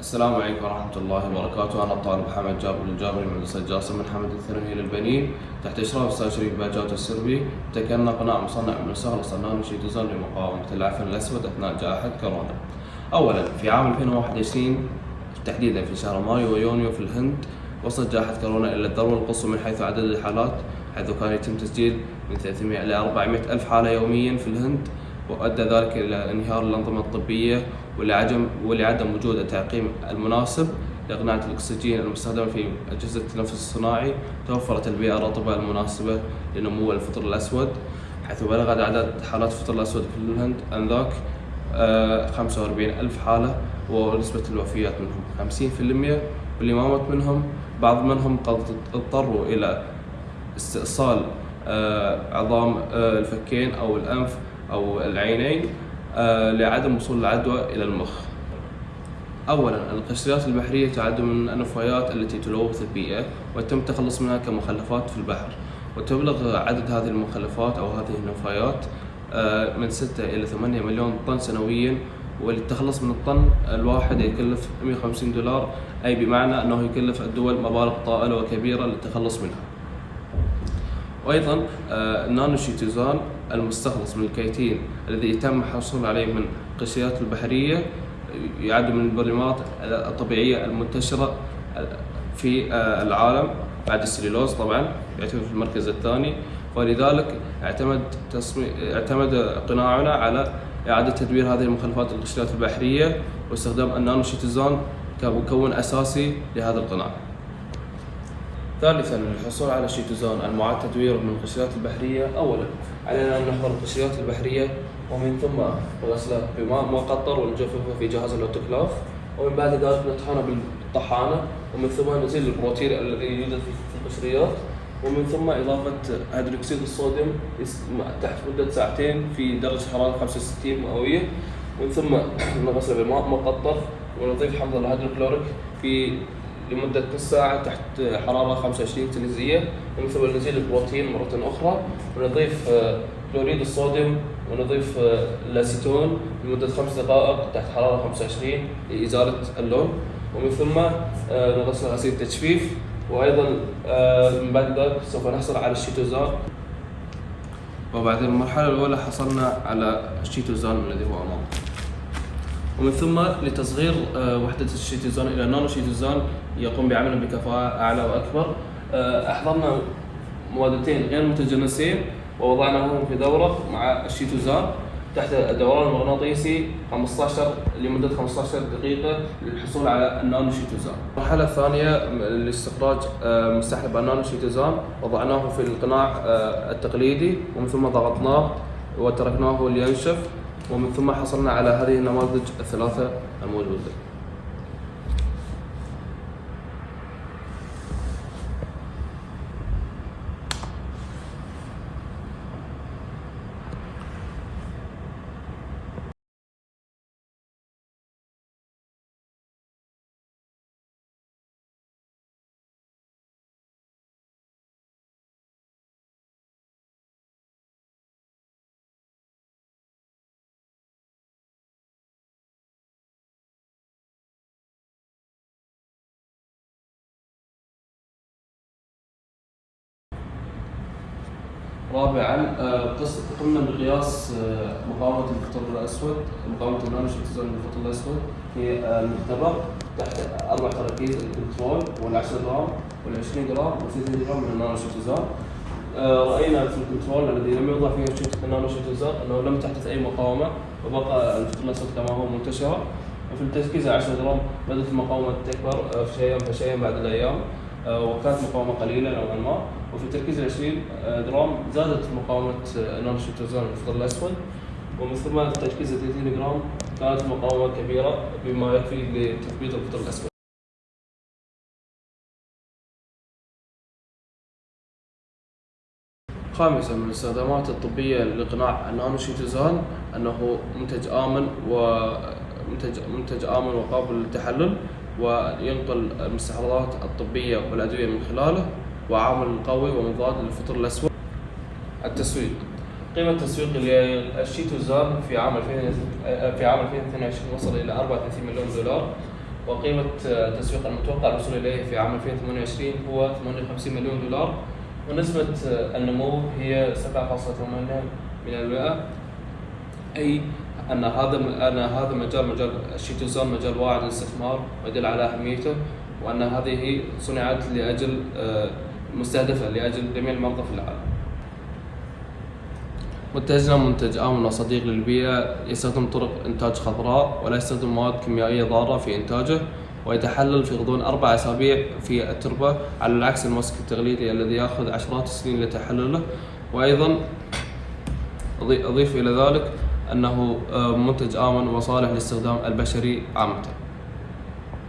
السلام عليكم ورحمة الله وبركاته، أنا الطالب حمد جابر الجابري من مدرسة جاسم من حمد الثانوي للبنين تحت إشراف الأستاذ شريف باجات السربي، ابتكرنا قناع مصنع من سهل صنان شيتوزان لمقاومة العفن الأسود أثناء جائحة كورونا. أولاً في عام 2021 تحديداً في شهر مايو ويونيو في الهند وصلت جائحة كورونا إلى الذروة القصوى من حيث عدد الحالات حيث كان يتم تسجيل من 300 إلى 400 ألف حالة يومياً في الهند وأدى ذلك إلى انهيار الأنظمة الطبية ولعدم ولعدم وجود التعقيم المناسب لإقناع الأكسجين المستخدمة في أجهزة التنفس الصناعي توفرت البيئة الرطبة المناسبة لنمو الفطر الأسود حيث بلغ عدد حالات الفطر الأسود في الهند آنذاك آه، 45 ألف حالة ونسبة الوفيات منهم 50% واللي ما مات منهم بعض منهم قد اضطروا إلى استئصال آه، عظام آه، الفكين أو الأنف أو العينين. آه، لعدم وصول العدوى إلى المخ. أولاً القشريات البحرية تعد من النفايات التي تلوث البيئة ويتم التخلص منها كمخلفات في البحر وتبلغ عدد هذه المخلفات أو هذه النفايات آه، من 6 إلى 8 مليون طن سنوياً وللتخلص من الطن الواحد يكلف 150 دولار أي بمعنى أنه يكلف الدول مبالغ طائلة وكبيرة للتخلص منها. وأيضا آه، النانو شيتوزان المستخلص من الكيتين الذي يتم الحصول عليه من القشريات البحرية يعد من البوليمرات الطبيعية المنتشرة في العالم بعد السليلوز طبعا يعتبر في المركز الثاني ولذلك اعتمد تصميم اعتمد قناعنا على إعادة تدوير هذه المخلفات القشريات البحرية واستخدام النانو شيتوزان كمكون أساسي لهذا القناع. ثالثا للحصول على شيتوزان المعاد تدويره من القشريات البحرية. أولا علينا أن نحضر القشريات البحرية ومن ثم غسلها بماء مقطر ونجففه في جهاز الأوتوكلاف ومن بعد ذلك نطحنه بالطحانة ومن ثم نزيل البروتين الذي يوجد في القشريات ومن ثم إضافة هيدروكسيد الصوديوم تحت مدة ساعتين في درجة حرارة 65 مئوية. ومن ثم نغسله بماء مقطر ونضيف حمض الهيدروكلوريك في لمدة نص ساعة تحت حرارة 25 سليزية. ومن ثم نزيل البروتين مرة أخرى ونضيف آه، كلوريد الصوديوم ونضيف آه، الأسيتون لمدة خمس دقائق تحت حرارة 25 لإزالة اللون. ومن ثم آه، نغسل غسيل تجفيف وأيضا من بعد ذلك سوف نحصل على الشيتوزان. وبعد المرحلة الأولى حصلنا على الشيتوزان الذي هو أمامكم ومن ثم لتصغير وحدة الشيتوزان إلى نانو شيتوزان يقوم بعمل بكفاءة أعلى وأكبر. آه، أحضرنا مادتين غير متجانسين ووضعناهم في دورة مع الشيتوزان تحت الدوران المغناطيسي 15 لمدة 15 دقيقة للحصول على النانو شيتوزان. المرحلة الثانية لاستخراج آه، مستحلب النانو شيتوزان. وضعناه في القناع التقليدي ومن ثم ضغطناه وتركناه لينشف ومن ثم حصلنا على هذه النماذج الثلاثة الموجودة. رابعا آه، قمنا بقياس آه، مقاومة الفطر الأسود مقاومة النانو شيتوزون للفطر الأسود في المختبر تحت أربع تراكيز ال control وال10 جرام وال20 جرام وال30 جرام من النانو آه، رأينا في ال control الذي لم يوضع فيه النانو شيتوزون أنه لم تحدث أي مقاومة وبقى الفطر الأسود كما هو منتشرا. وفي التركيز 10 جرام بدأت المقاومة تكبر شيئا فشيئا بعد الأيام. وكانت مقاومة قليلة نوعا ما. وفي تركيز ال 20 جرام زادت مقاومة نانوشيتوزان الفطر الأسود. ومن ثم تركيز 30 جرام كانت مقاومة كبيرة بما يكفي لتثبيت الفطر الأسود. خامسا من الاستخدامات الطبية لقناع النانوشيتوزان أنه منتج آمن ومنتج منتج آمن وقابل للتحلل. وينقل المستحضرات الطبية والأدوية من خلاله وعامل قوي ومضاد للفطر الأسود. التسويق. قيمة التسويق للشيتوزان في عام 2000 في عام 2022 وصل إلى 34 مليون دولار. وقيمة التسويق المتوقع الوصول إليه في عام 2028 هو 58 مليون دولار. ونسبة النمو هي 7.8 من المئة. أي أن هذا أن هذا المجال مجال الشيتوزان مجال واعد للاستثمار ويدل على أهميته وأن هذه صنعت لأجل آه، مستهدفة لأجل جميع المرضى في العالم. منتجنا منتج آمن وصديق للبيئة يستخدم طرق إنتاج خضراء ولا يستخدم مواد كيميائية ضارة في إنتاجه ويتحلل في غضون أربع أسابيع في التربة على العكس المسك التغليفي الذي يأخذ عشرات السنين لتحلله وأيضا أضيف إلى ذلك أنه آه، منتج آمن وصالح للاستخدام البشري عامة.